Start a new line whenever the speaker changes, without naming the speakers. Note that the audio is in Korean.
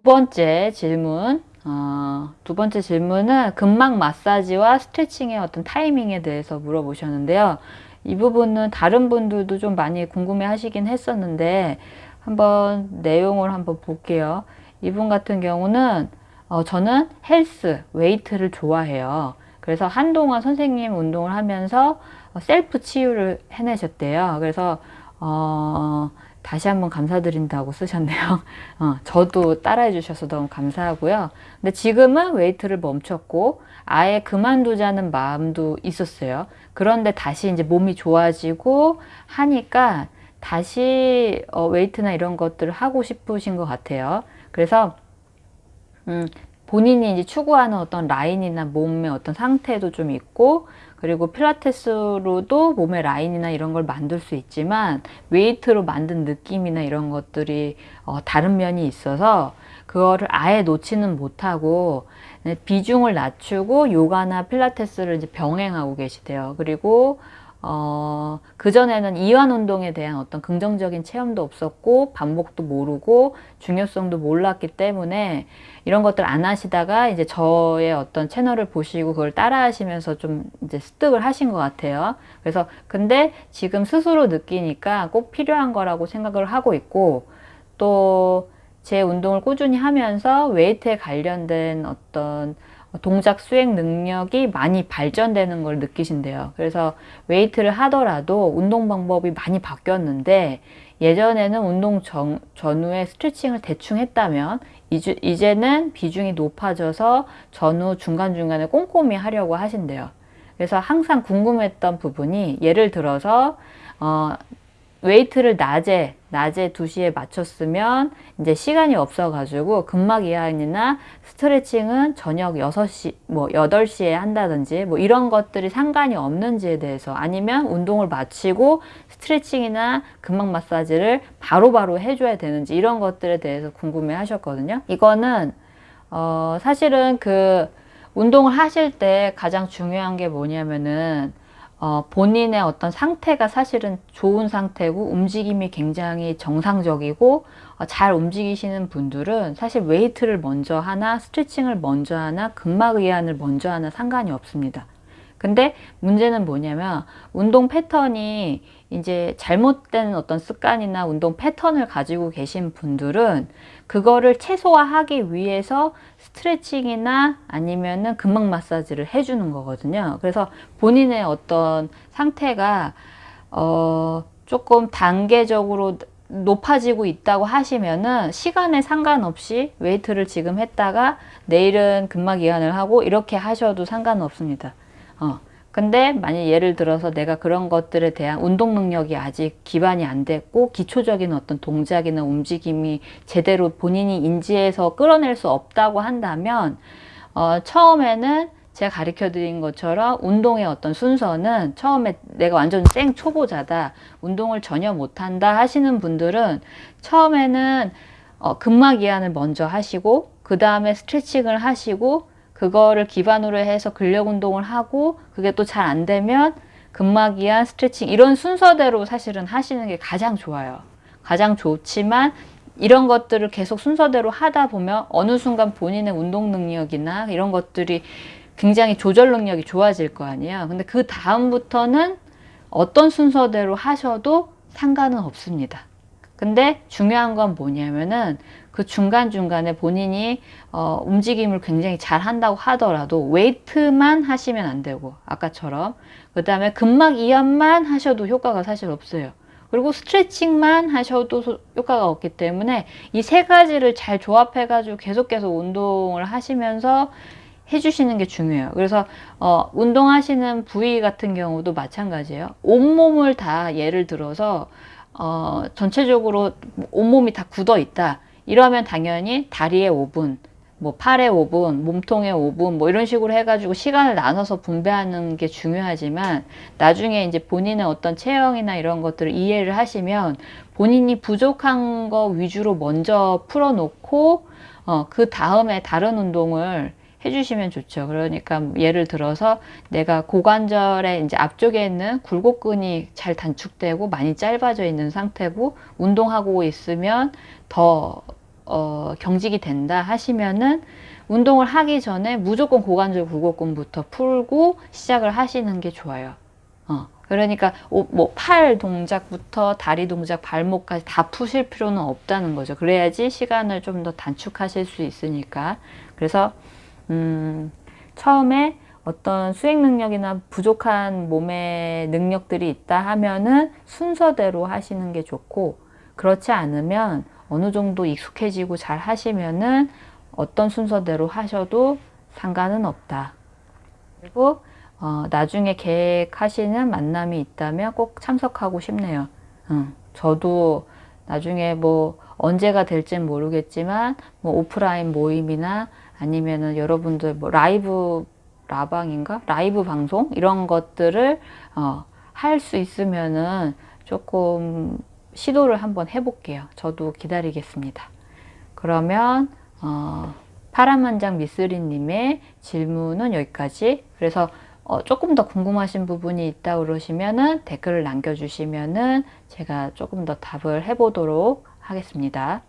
두 번째 질문 어, 두 번째 질문은 근막 마사지와 스트레칭의 어떤 타이밍에 대해서 물어보셨는데요. 이 부분은 다른 분들도 좀 많이 궁금해 하시긴 했었는데 한번 내용을 한번 볼게요. 이분 같은 경우는 어, 저는 헬스, 웨이트를 좋아해요. 그래서 한동안 선생님 운동을 하면서 셀프 치유를 해내셨대요. 그래서 어, 다시 한번 감사드린다고 쓰셨네요. 어, 저도 따라해 주셔서 너무 감사하고요. 근데 지금은 웨이트를 멈췄고 아예 그만두자는 마음도 있었어요. 그런데 다시 이제 몸이 좋아지고 하니까 다시 어, 웨이트나 이런 것들을 하고 싶으신 것 같아요. 그래서 음, 본인이 이제 추구하는 어떤 라인이나 몸의 어떤 상태도 좀 있고 그리고 필라테스로도 몸의 라인이나 이런 걸 만들 수 있지만 웨이트로 만든 느낌이나 이런 것들이 어, 다른 면이 있어서 그거를 아예 놓지는 못하고 비중을 낮추고 요가나 필라테스를 이제 병행하고 계시대요. 그리고 어, 그전에는 이완 운동에 대한 어떤 긍정적인 체험도 없었고 반복도 모르고 중요성도 몰랐기 때문에 이런 것들 안 하시다가 이제 저의 어떤 채널을 보시고 그걸 따라 하시면서 좀 이제 습득을 하신 것 같아요. 그래서 근데 지금 스스로 느끼니까 꼭 필요한 거라고 생각을 하고 있고 또 제 운동을 꾸준히 하면서 웨이트에 관련된 어떤 동작 수행 능력이 많이 발전되는 걸 느끼신대요. 그래서 웨이트를 하더라도 운동 방법이 많이 바뀌었는데 예전에는 운동 전, 전후에 스트레칭을 대충 했다면 이주, 이제는 비중이 높아져서 전후 중간중간에 꼼꼼히 하려고 하신대요. 그래서 항상 궁금했던 부분이 예를 들어서 어, 웨이트를 낮에 낮에 2시에 마쳤으면 이제 시간이 없어 가지고 근막 이완이나 스트레칭은 저녁 6시 뭐 8시에 한다든지 뭐 이런 것들이 상관이 없는지에 대해서 아니면 운동을 마치고 스트레칭이나 근막 마사지를 바로바로 바로 해줘야 되는지 이런 것들에 대해서 궁금해 하셨거든요. 이거는 어 사실은 그 운동을 하실 때 가장 중요한 게 뭐냐면은 어, 본인의 어떤 상태가 사실은 좋은 상태고 움직임이 굉장히 정상적이고 어, 잘 움직이시는 분들은 사실 웨이트를 먼저 하나 스트레칭을 먼저 하나 근막 이완을 먼저 하나 상관이 없습니다. 근데 문제는 뭐냐면 운동 패턴이 이제 잘못된 어떤 습관이나 운동 패턴을 가지고 계신 분들은 그거를 최소화하기 위해서 스트레칭이나 아니면은 근막 마사지를 해주는 거거든요. 그래서 본인의 어떤 상태가 어 조금 단계적으로 높아지고 있다고 하시면은 시간에 상관없이 웨이트를 지금 했다가 내일은 근막 이완을 하고 이렇게 하셔도 상관없습니다. 어. 근데 만약 예를 들어서 내가 그런 것들에 대한 운동 능력이 아직 기반이 안 됐고 기초적인 어떤 동작이나 움직임이 제대로 본인이 인지해서 끌어낼 수 없다고 한다면 어, 처음에는 제가 가르쳐 드린 것처럼 운동의 어떤 순서는 처음에 내가 완전 생 초보자다 운동을 전혀 못한다 하시는 분들은 처음에는 어, 근막 이완을 먼저 하시고 그 다음에 스트레칭을 하시고 그거를 기반으로 해서 근력 운동을 하고 그게 또 잘 안 되면 근막이완 스트레칭 이런 순서대로 사실은 하시는 게 가장 좋아요. 가장 좋지만 이런 것들을 계속 순서대로 하다 보면 어느 순간 본인의 운동 능력이나 이런 것들이 굉장히 조절 능력이 좋아질 거 아니에요. 근데 그 다음부터는 어떤 순서대로 하셔도 상관은 없습니다. 근데 중요한 건 뭐냐면은 그 중간중간에 본인이 어, 움직임을 굉장히 잘 한다고 하더라도 웨이트만 하시면 안 되고 아까처럼 그 다음에 근막 이완만 하셔도 효과가 사실 없어요. 그리고 스트레칭만 하셔도 효과가 없기 때문에 이 세 가지를 잘 조합해 가지고 계속 계속 운동을 하시면서 해주시는 게 중요해요. 그래서 어, 운동하시는 부위 같은 경우도 마찬가지예요. 온몸을 다 예를 들어서 어, 전체적으로 온몸이 다 굳어 있다. 이러면 당연히 다리에 5분, 뭐 팔에 5분, 몸통에 5분 뭐 이런 식으로 해가지고 시간을 나눠서 분배하는 게 중요하지만 나중에 이제 본인의 어떤 체형이나 이런 것들을 이해를 하시면 본인이 부족한 거 위주로 먼저 풀어놓고 어, 그 다음에 다른 운동을 해주시면 좋죠. 그러니까 예를 들어서 내가 고관절의 이제 앞쪽에 있는 굴곡근이 잘 단축되고 많이 짧아져 있는 상태고 운동하고 있으면 더 어, 경직이 된다 하시면은 운동을 하기 전에 무조건 고관절 굴곡근부터 풀고 시작을 하시는 게 좋아요. 어, 그러니까 뭐 팔 동작부터 다리 동작, 발목까지 다 푸실 필요는 없다는 거죠. 그래야지 시간을 좀 더 단축하실 수 있으니까. 그래서 음, 처음에 어떤 수행 능력이나 부족한 몸의 능력들이 있다 하면은 순서대로 하시는 게 좋고 그렇지 않으면 어느 정도 익숙해지고 잘 하시면은 어떤 순서대로 하셔도 상관은 없다. 그리고 어, 나중에 계획하시는 만남이 있다면 꼭 참석하고 싶네요. 응. 저도 나중에 뭐 언제가 될지는 모르겠지만 뭐 오프라인 모임이나 아니면은 여러분들 뭐 라이브 라방인가 라이브 방송 이런 것들을 어, 할 수 있으면은 조금 시도를 한번 해볼게요. 저도 기다리겠습니다. 그러면 어, 파란만장 미쓰리님의 질문은 여기까지. 그래서 어, 조금 더 궁금하신 부분이 있다 그러시면은 댓글을 남겨주시면은 제가 조금 더 답을 해보도록 하겠습니다.